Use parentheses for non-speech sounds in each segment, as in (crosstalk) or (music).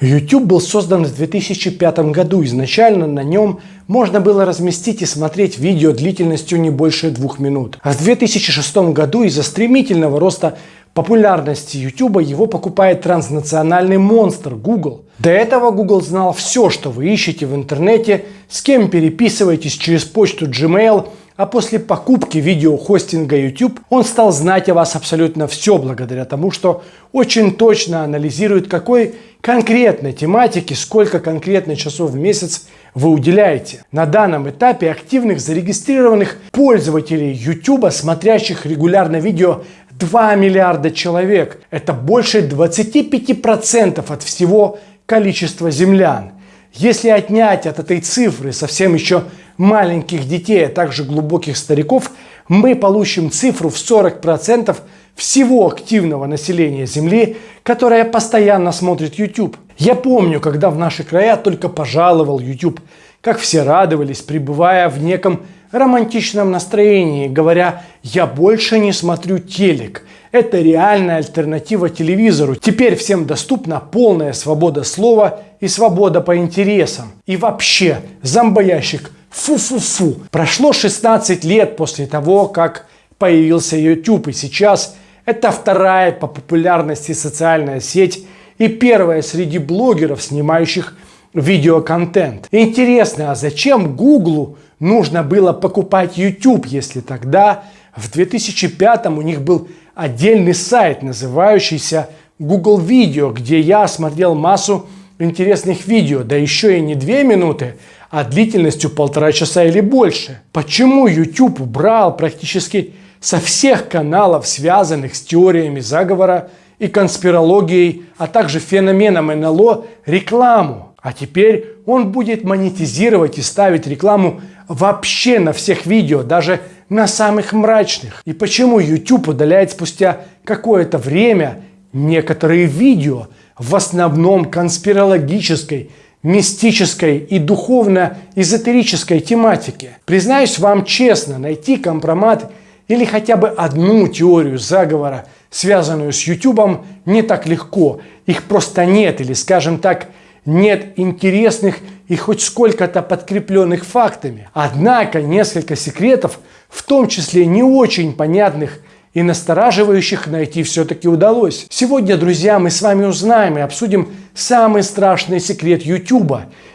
YouTube был создан в 2005 году. Изначально на нем можно было разместить и смотреть видео длительностью не больше двух минут. А в 2006 году из-за стремительного роста популярности YouTube его покупает транснациональный монстр Google. До этого Google знал все, что вы ищете в интернете, с кем переписываетесь через почту Gmail, а после покупки видеохостинга YouTube он стал знать о вас абсолютно все благодаря тому, что очень точно анализирует, какой конкретной тематике, сколько конкретных часов в месяц вы уделяете. На данном этапе активных зарегистрированных пользователей YouTube, смотрящих регулярно видео, 2 миллиарда человек. Это больше 25% от всего количества землян. Если отнять от этой цифры совсем еще маленьких детей, а также глубоких стариков, мы получим цифру в 40% всего активного населения Земли, которое постоянно смотрит YouTube. Я помню, когда в наши края только пожаловал YouTube, как все радовались, пребывая в неком романтичном настроении, говоря «я больше не смотрю телек». Это реальная альтернатива телевизору. Теперь всем доступна полная свобода слова и свобода по интересам. И вообще, зомбоящик Фу-фу-фу. Прошло 16 лет после того, как появился YouTube, и сейчас это вторая по популярности социальная сеть и первая среди блогеров, снимающих видеоконтент. Интересно, а зачем Google нужно было покупать YouTube, если тогда, в 2005 у них был отдельный сайт, называющийся Google Video, где я смотрел массу интересных видео, да еще и не две минуты, а длительностью полтора часа или больше. Почему YouTube убрал практически со всех каналов, связанных с теориями заговора и конспирологией, а также феноменом НЛО, рекламу? А теперь он будет монетизировать и ставить рекламу вообще на всех видео, даже на самых мрачных. И почему YouTube удаляет спустя какое-то время некоторые видео, в основном конспирологической, мистической и духовно-эзотерической тематике. Признаюсь вам честно, найти компромат или хотя бы одну теорию заговора, связанную с YouTube, не так легко. Их просто нет, или, скажем так, нет интересных и хоть сколько-то подкрепленных фактами. Однако несколько секретов, в том числе не очень понятных и настораживающих найти все-таки удалось. Сегодня, друзья, мы с вами узнаем и обсудим самый страшный секрет YouTube.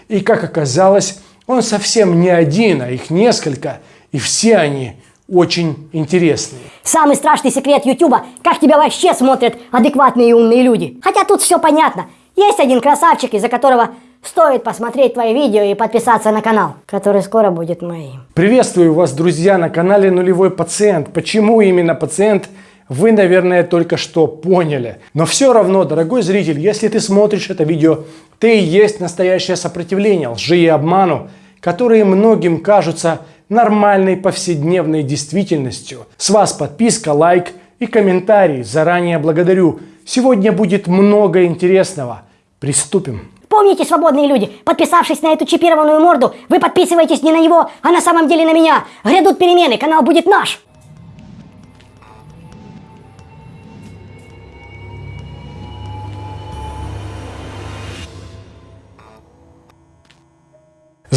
И как оказалось, он совсем не один, а их несколько, и все они очень интересные. Самый страшный секрет YouTube – как тебя вообще смотрят адекватные и умные люди. Хотя тут все понятно. Есть один красавчик, из-за которого Стоит посмотреть твои видео и подписаться на канал, который скоро будет моим. Приветствую вас, друзья, на канале Нулевой Пациент. Почему именно пациент? Вы, наверное, только что поняли. Но все равно, дорогой зритель, если ты смотришь это видео, ты и есть настоящее сопротивление лжи и обману, которые многим кажутся нормальной повседневной действительностью. С вас подписка, лайк и комментарий. Заранее благодарю. Сегодня будет много интересного. Приступим. Помните, свободные люди, подписавшись на эту чипированную морду, вы подписываетесь не на него, а на самом деле на меня. Грядут перемены, канал будет наш.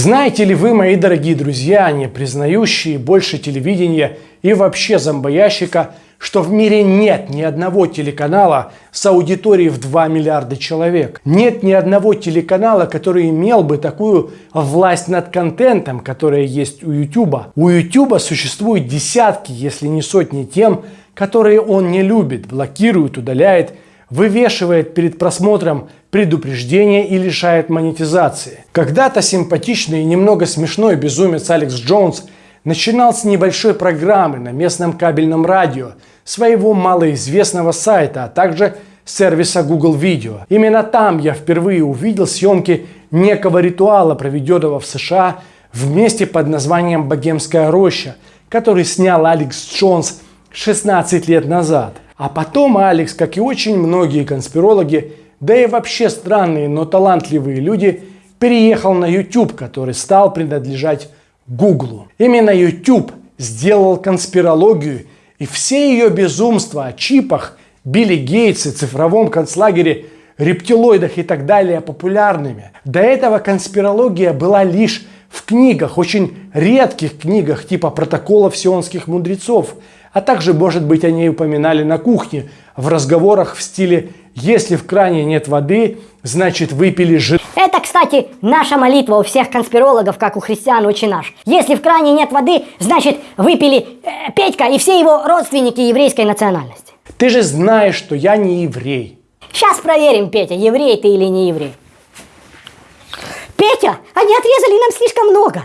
Знаете ли вы, мои дорогие друзья, не признающие больше телевидения и вообще зомбоящика, что в мире нет ни одного телеканала с аудиторией в 2 миллиарда человек. Нет ни одного телеканала, который имел бы такую власть над контентом, которая есть у YouTube. У YouTube существуют десятки, если не сотни тем, которые он не любит, блокирует, удаляет, вывешивает перед просмотром предупреждение и лишает монетизации. Когда-то симпатичный и немного смешной безумец Алекс Джонс – начинал с небольшой программы на местном кабельном радио, своего малоизвестного сайта, а также сервиса Google Video. Именно там я впервые увидел съемки некого ритуала, проведенного в США в месте под названием Богемская роща, который снял Алекс Джонс 16 лет назад. А потом Алекс, как и очень многие конспирологи, да и вообще странные, но талантливые люди, переехал на YouTube, который стал принадлежать Гуглу. Именно YouTube сделал конспирологию и все ее безумства о чипах, Билли Гейтсе, цифровом концлагере рептилоидах и так далее популярными. До этого конспирология была лишь в книгах, очень редких книгах типа протоколов сионских мудрецов, а также, может быть, о ней упоминали на кухне, в разговорах в стиле «если в кране нет воды, значит выпили жир». Это, кстати, наша молитва у всех конспирологов, как у христиан очень наш. Если в кране нет воды, значит выпили э, Петька и все его родственники еврейской национальности. Ты же знаешь, что я не еврей. Сейчас проверим, Петя, еврей ты или не еврей. Петя, они отрезали нам слишком много.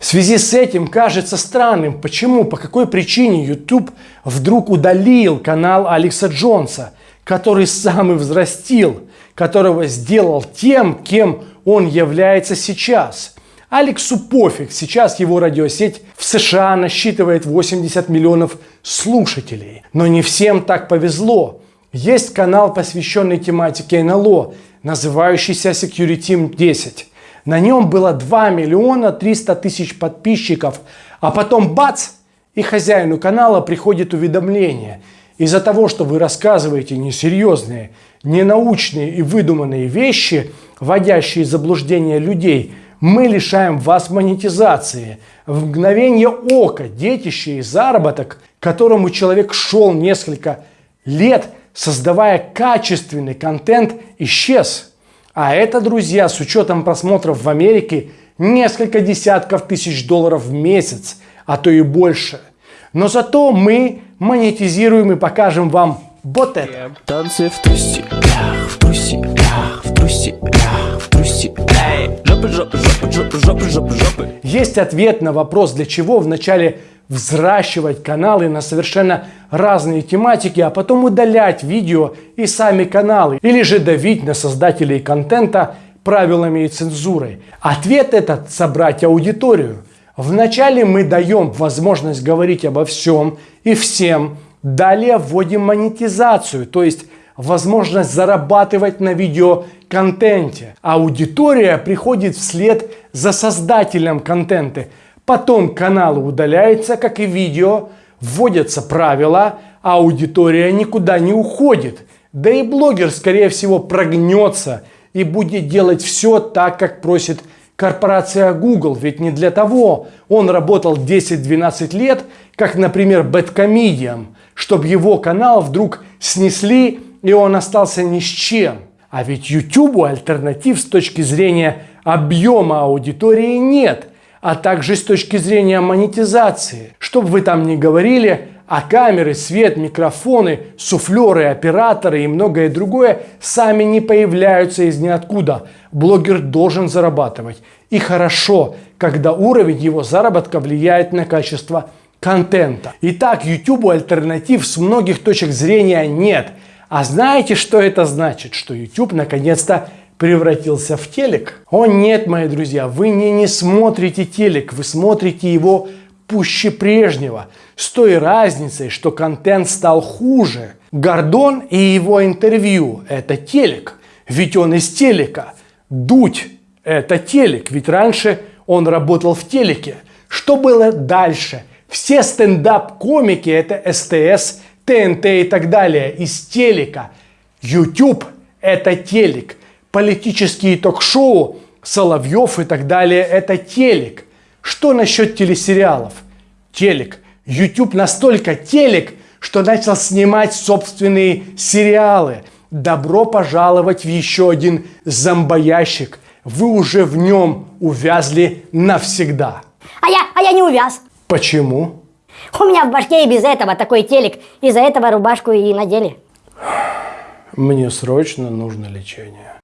В связи с этим кажется странным, почему, по какой причине YouTube вдруг удалил канал Алекса Джонса, который сам и взрастил, которого сделал тем, кем он является сейчас. Алексу пофиг, сейчас его радиосеть в США насчитывает 80 миллионов слушателей. Но не всем так повезло. Есть канал, посвященный тематике НЛО, называющийся Security 10. На нем было 2 миллиона 300 тысяч подписчиков, а потом бац, и хозяину канала приходит уведомление. Из-за того, что вы рассказываете несерьезные, ненаучные и выдуманные вещи, вводящие заблуждение людей, мы лишаем вас монетизации. В мгновение ока детище и заработок, к которому человек шел несколько лет, создавая качественный контент, исчез. А это, друзья, с учетом просмотров в Америке, несколько десятков тысяч долларов в месяц, а то и больше. Но зато мы монетизируем и покажем вам вот это. Танцы в трусиках, в трусиках, в трусиках, в трусиках. Жопы, жопы, жопы, жопы, жопы, жопы, жопы. Есть ответ на вопрос, для чего вначале взращивать каналы на совершенно разные тематики, а потом удалять видео и сами каналы, или же давить на создателей контента правилами и цензурой. Ответ этот – собрать аудиторию. Вначале мы даем возможность говорить обо всем и всем, далее вводим монетизацию, то есть возможность зарабатывать на видеоконтенте. Аудитория приходит вслед за создателем контента – Потом каналы удаляются, как и видео, вводятся правила, а аудитория никуда не уходит. Да и блогер, скорее всего, прогнется и будет делать все так, как просит корпорация Google. Ведь не для того он работал 10-12 лет, как, например, Бэткомедиан, чтобы его канал вдруг снесли и он остался ни с чем. А ведь YouTube альтернатив с точки зрения объема аудитории нет а также с точки зрения монетизации. Что бы вы там ни говорили, а камеры, свет, микрофоны, суфлеры, операторы и многое другое сами не появляются из ниоткуда. Блогер должен зарабатывать. И хорошо, когда уровень его заработка влияет на качество контента. Итак, YouTube альтернатив с многих точек зрения нет. А знаете, что это значит? Что YouTube наконец-то превратился в телек? О нет, мои друзья, вы не, не смотрите телек, вы смотрите его пуще прежнего. С той разницей, что контент стал хуже. Гордон и его интервью – это телек, ведь он из телека. Дудь – это телек, ведь раньше он работал в телеке. Что было дальше? Все стендап-комики – это СТС, ТНТ и так далее, из телека. YouTube – это телек политические ток-шоу, Соловьев и так далее – это телек. Что насчет телесериалов? Телек. YouTube настолько телек, что начал снимать собственные сериалы. Добро пожаловать в еще один зомбоящик. Вы уже в нем увязли навсегда. А я, а я не увяз. Почему? У меня в башке и без этого такой телек. Из-за этого рубашку и надели. Мне срочно нужно лечение.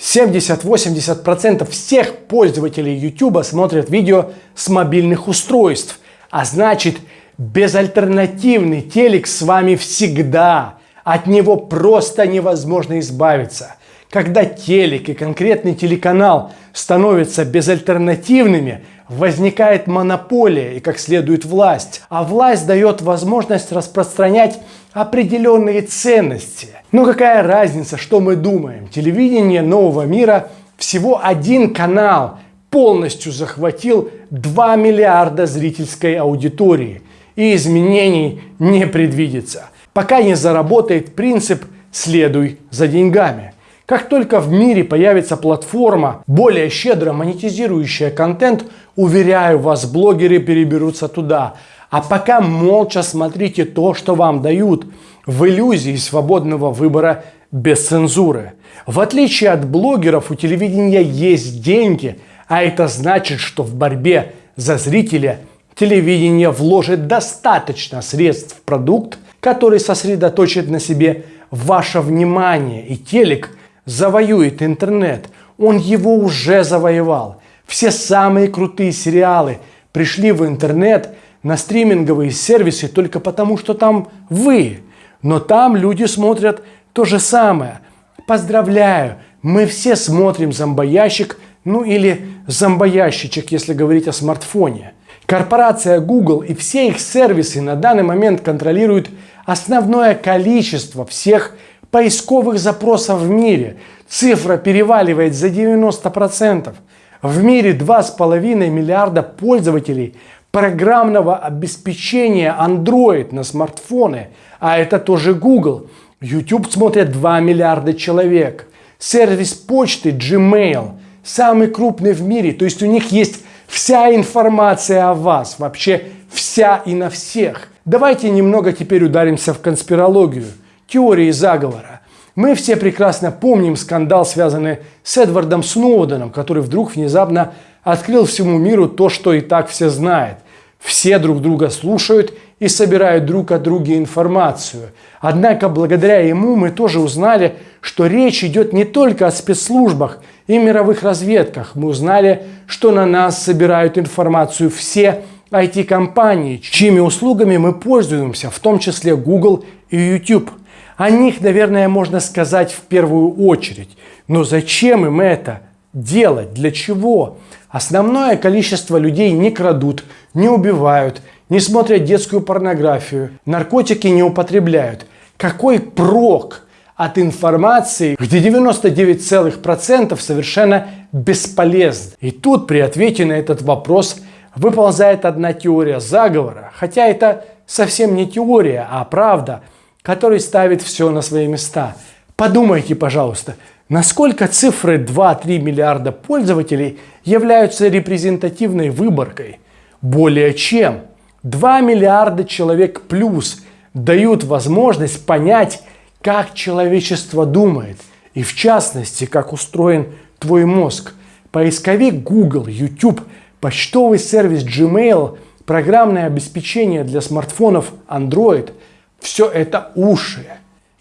70-80% всех пользователей YouTube смотрят видео с мобильных устройств. А значит, безальтернативный телек с вами всегда. От него просто невозможно избавиться. Когда телек и конкретный телеканал становятся безальтернативными, возникает монополия и, как следует, власть. А власть дает возможность распространять определенные ценности. Но какая разница, что мы думаем? Телевидение нового мира всего один канал полностью захватил 2 миллиарда зрительской аудитории. И изменений не предвидится. Пока не заработает принцип «следуй за деньгами». Как только в мире появится платформа, более щедро монетизирующая контент, уверяю вас, блогеры переберутся туда. А пока молча смотрите то, что вам дают, в иллюзии свободного выбора без цензуры. В отличие от блогеров, у телевидения есть деньги, а это значит, что в борьбе за зрителя телевидение вложит достаточно средств в продукт, который сосредоточит на себе ваше внимание. И телек завоюет интернет. Он его уже завоевал. Все самые крутые сериалы пришли в интернет на стриминговые сервисы только потому, что там вы. Но там люди смотрят то же самое. Поздравляю, мы все смотрим зомбоящик, ну или зомбоящичек, если говорить о смартфоне. Корпорация Google и все их сервисы на данный момент контролируют основное количество всех поисковых запросов в мире. Цифра переваливает за 90%. В мире 2,5 миллиарда пользователей программного обеспечения Android на смартфоны, а это тоже Google. YouTube смотрят 2 миллиарда человек. Сервис почты Gmail самый крупный в мире, то есть у них есть вся информация о вас, вообще вся и на всех. Давайте немного теперь ударимся в конспирологию, теории заговора. Мы все прекрасно помним скандал, связанный с Эдвардом Сноуденом, который вдруг внезапно открыл всему миру то, что и так все знают. Все друг друга слушают и собирают друг от друга информацию. Однако благодаря ему мы тоже узнали, что речь идет не только о спецслужбах и мировых разведках. Мы узнали, что на нас собирают информацию все IT-компании, чьими услугами мы пользуемся, в том числе Google и YouTube. О них, наверное, можно сказать в первую очередь. Но зачем им это делать? Для чего? Основное количество людей не крадут, не убивают, не смотрят детскую порнографию, наркотики не употребляют. Какой прок от информации, где 99% совершенно бесполезны? И тут при ответе на этот вопрос выползает одна теория заговора, хотя это совсем не теория, а правда, которая ставит все на свои места. Подумайте, пожалуйста, насколько цифры 2-3 миллиарда пользователей являются репрезентативной выборкой? Более чем. 2 миллиарда человек плюс дают возможность понять, как человечество думает, и в частности, как устроен твой мозг. Поисковик Google, YouTube – почтовый сервис Gmail, программное обеспечение для смартфонов Android – все это уши,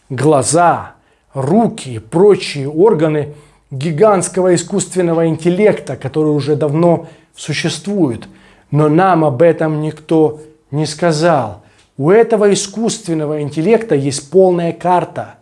глаза, руки и прочие органы гигантского искусственного интеллекта, который уже давно существует. Но нам об этом никто не сказал. У этого искусственного интеллекта есть полная карта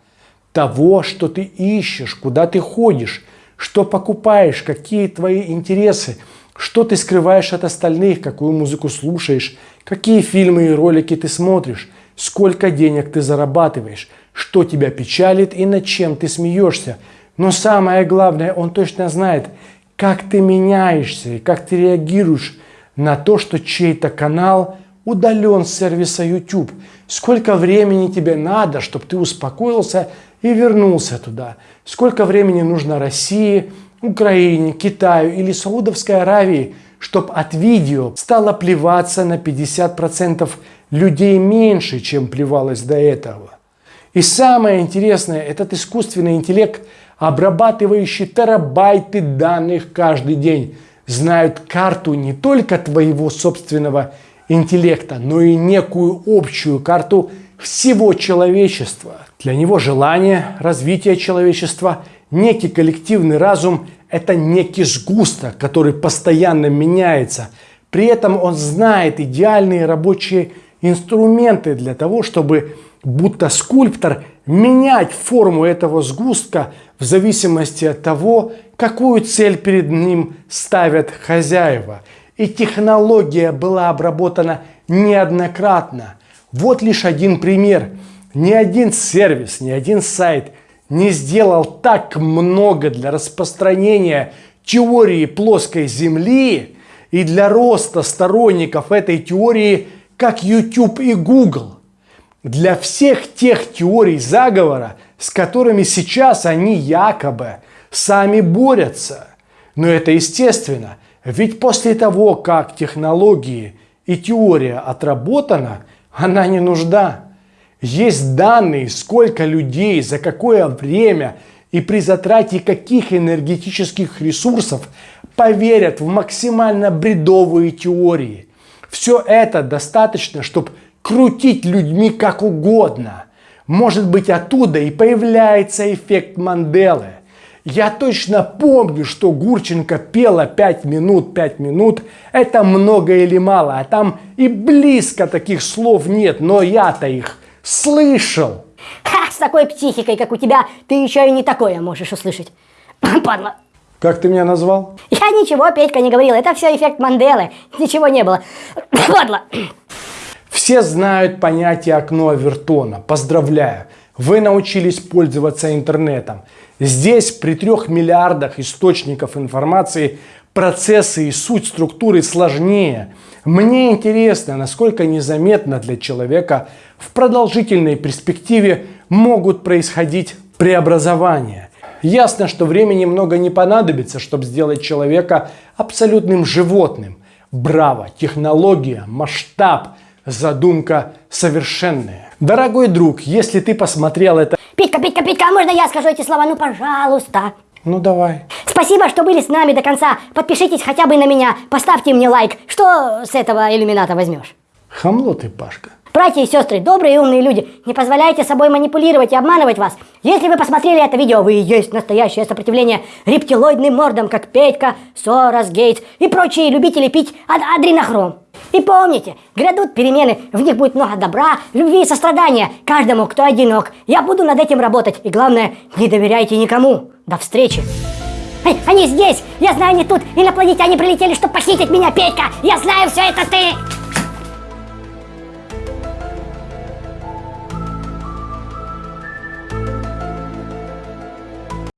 того, что ты ищешь, куда ты ходишь, что покупаешь, какие твои интересы – что ты скрываешь от остальных, какую музыку слушаешь, какие фильмы и ролики ты смотришь, сколько денег ты зарабатываешь, что тебя печалит и над чем ты смеешься. Но самое главное, он точно знает, как ты меняешься и как ты реагируешь на то, что чей-то канал удален с сервиса YouTube. Сколько времени тебе надо, чтобы ты успокоился и вернулся туда. Сколько времени нужно России, Украине, Китаю или Саудовской Аравии, чтобы от видео стало плеваться на 50% людей меньше, чем плевалось до этого. И самое интересное, этот искусственный интеллект, обрабатывающий терабайты данных каждый день, знают карту не только твоего собственного интеллекта, но и некую общую карту всего человечества. Для него желание, развитие человечества – некий коллективный разум – это некий сгусток, который постоянно меняется. При этом он знает идеальные рабочие инструменты для того, чтобы будто скульптор менять форму этого сгустка в зависимости от того, какую цель перед ним ставят хозяева. И технология была обработана неоднократно. Вот лишь один пример. Ни один сервис, ни один сайт – не сделал так много для распространения теории плоской Земли и для роста сторонников этой теории, как YouTube и Google. Для всех тех теорий заговора с которыми сейчас они якобы сами борются. Но это естественно, ведь после того, как технологии и теория отработана, она не нужда. Есть данные, сколько людей, за какое время и при затрате каких энергетических ресурсов поверят в максимально бредовые теории. Все это достаточно, чтобы крутить людьми как угодно. Может быть оттуда и появляется эффект Манделы. Я точно помню, что Гурченко пела 5 минут, 5 минут. Это много или мало, а там и близко таких слов нет, но я-то их слышал. Ха, с такой психикой, как у тебя, ты еще и не такое можешь услышать. (laughs) Падла. Как ты меня назвал? Я ничего, Петька, не говорил. Это все эффект Манделы. Ничего не было. (laughs) Падла. Все знают понятие окно Авертона. Поздравляю! Вы научились пользоваться интернетом. Здесь при трех миллиардах источников информации процессы и суть структуры сложнее. Мне интересно, насколько незаметно для человека в продолжительной перспективе могут происходить преобразования. Ясно, что времени много не понадобится, чтобы сделать человека абсолютным животным. Браво! Технология, масштаб – задумка совершенная. Дорогой друг, если ты посмотрел это... Петька, Петька, Петька, а можно я скажу эти слова? Ну, пожалуйста. Ну давай. Спасибо, что были с нами до конца. Подпишитесь хотя бы на меня, поставьте мне лайк. Что с этого иллюмината возьмешь? Хамло ты, Пашка. Братья и сестры, добрые и умные люди, не позволяйте собой манипулировать и обманывать вас. Если вы посмотрели это видео, вы и есть настоящее сопротивление рептилоидным мордам, как Петька, Сорос, Гейтс и прочие любители пить ад адренохром. И помните, грядут перемены, в них будет много добра, любви и сострадания каждому, кто одинок. Я буду над этим работать. И главное, не доверяйте никому. До встречи. Эй, они здесь! Я знаю, они тут! Инопланетяне прилетели, чтобы похитить меня, Петька! Я знаю все это ты!